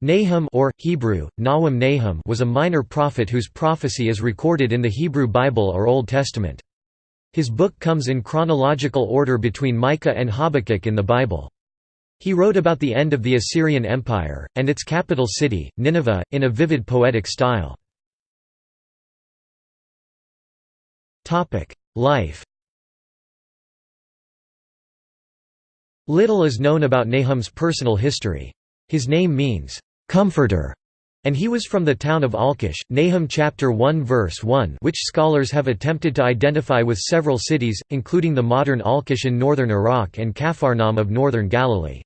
Nahum or, Hebrew, Nawam Nahum was a minor prophet whose prophecy is recorded in the Hebrew Bible or Old Testament. His book comes in chronological order between Micah and Habakkuk in the Bible. He wrote about the end of the Assyrian Empire, and its capital city, Nineveh, in a vivid poetic style. Life Little is known about Nahum's personal history. His name means, comforter, and he was from the town of Elkosh, Nahum chapter 1 verse 1 which scholars have attempted to identify with several cities, including the modern Alqosh in northern Iraq and Capharnaum of northern Galilee.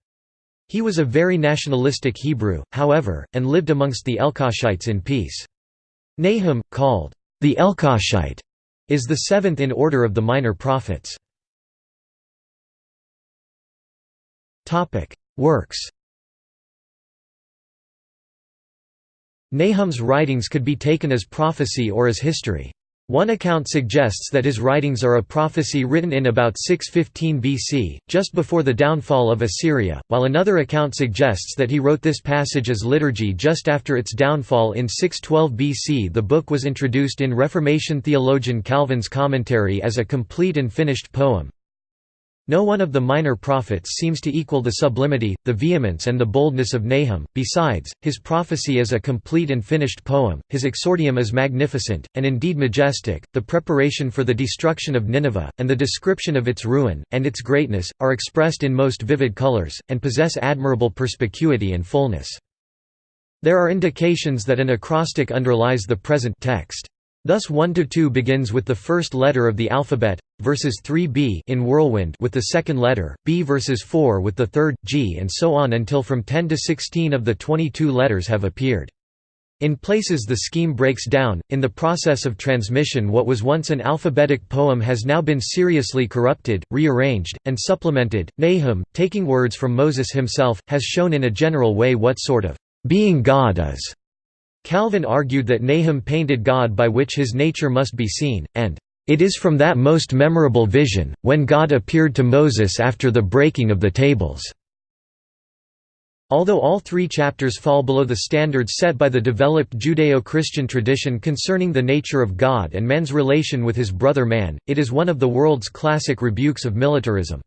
He was a very nationalistic Hebrew, however, and lived amongst the Elkoshites in peace. Nahum, called the Elkoshite, is the seventh in order of the minor prophets. Works Nahum's writings could be taken as prophecy or as history. One account suggests that his writings are a prophecy written in about 615 BC, just before the downfall of Assyria, while another account suggests that he wrote this passage as liturgy just after its downfall in 612 BC. The book was introduced in Reformation theologian Calvin's commentary as a complete and finished poem. No one of the minor prophets seems to equal the sublimity, the vehemence and the boldness of Nahum, besides, his prophecy is a complete and finished poem, his exordium is magnificent, and indeed majestic, the preparation for the destruction of Nineveh, and the description of its ruin, and its greatness, are expressed in most vivid colors, and possess admirable perspicuity and fullness. There are indications that an acrostic underlies the present text. Thus 1 to 2 begins with the first letter of the alphabet, verses 3b in Whirlwind with the second letter, b verses 4 with the third, g and so on until from 10 to 16 of the 22 letters have appeared. In places the scheme breaks down, in the process of transmission what was once an alphabetic poem has now been seriously corrupted, rearranged, and supplemented. Nahum, taking words from Moses himself, has shown in a general way what sort of being God is. Calvin argued that Nahum painted God by which his nature must be seen, and it is from that most memorable vision, when God appeared to Moses after the breaking of the tables." Although all three chapters fall below the standards set by the developed Judeo-Christian tradition concerning the nature of God and man's relation with his brother man, it is one of the world's classic rebukes of militarism.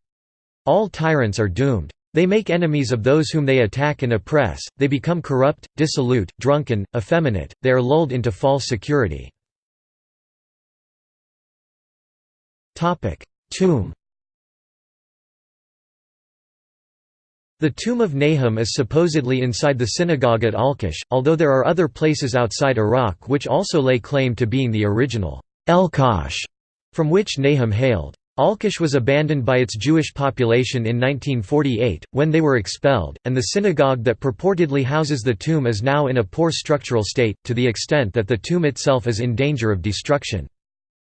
All tyrants are doomed. They make enemies of those whom they attack and oppress, they become corrupt, dissolute, drunken, effeminate, they are lulled into false security. Tomb The tomb of Nahum is supposedly inside the synagogue at Alqosh, although there are other places outside Iraq which also lay claim to being the original Elkosh from which Nahum hailed. Alqosh was abandoned by its Jewish population in 1948, when they were expelled, and the synagogue that purportedly houses the tomb is now in a poor structural state, to the extent that the tomb itself is in danger of destruction.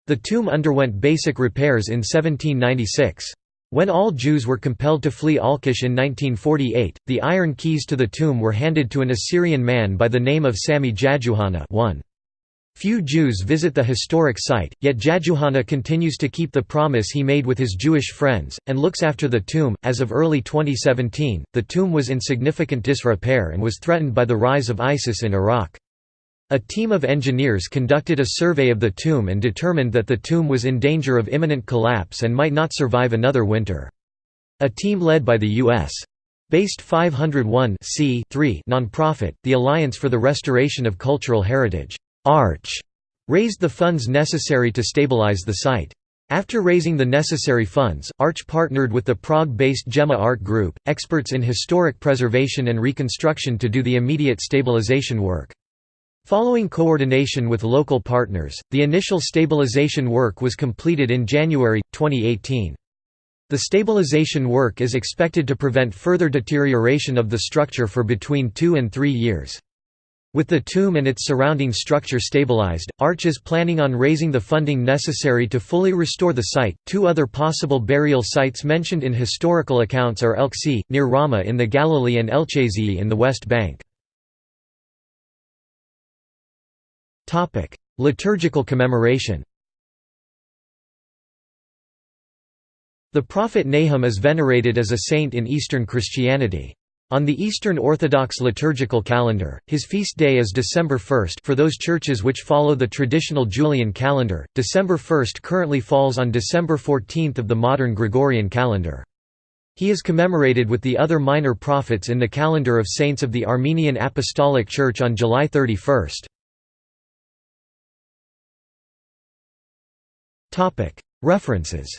The tomb underwent basic repairs in 1796. When all Jews were compelled to flee Alqosh in 1948, the iron keys to the tomb were handed to an Assyrian man by the name of Sami Jajouhana 1. Few Jews visit the historic site, yet Jajouhana continues to keep the promise he made with his Jewish friends, and looks after the tomb. As of early 2017, the tomb was in significant disrepair and was threatened by the rise of ISIS in Iraq. A team of engineers conducted a survey of the tomb and determined that the tomb was in danger of imminent collapse and might not survive another winter. A team led by the U.S. Based 501 nonprofit, the Alliance for the Restoration of Cultural Heritage Arch raised the funds necessary to stabilize the site. After raising the necessary funds, Arch partnered with the Prague-based GEMA Art Group, experts in historic preservation and reconstruction to do the immediate stabilization work. Following coordination with local partners, the initial stabilization work was completed in January, 2018. The stabilization work is expected to prevent further deterioration of the structure for between two and three years. With the tomb and its surrounding structure stabilized, Arch is planning on raising the funding necessary to fully restore the site. Two other possible burial sites mentioned in historical accounts are Elkesi, near Ramah in the Galilee, and Elcesei in the West Bank. Liturgical commemoration The prophet Nahum is venerated as a saint in Eastern Christianity. On the Eastern Orthodox liturgical calendar, his feast day is December 1 for those churches which follow the traditional Julian calendar. December 1 currently falls on December 14 of the modern Gregorian calendar. He is commemorated with the other minor prophets in the calendar of saints of the Armenian Apostolic Church on July 31. References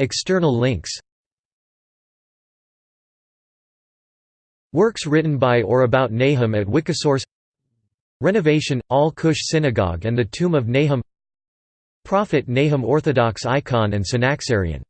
External links Works written by or about Nahum at Wikisource Renovation, Al-Qush Synagogue and the Tomb of Nahum Prophet Nahum Orthodox icon and Synaxarion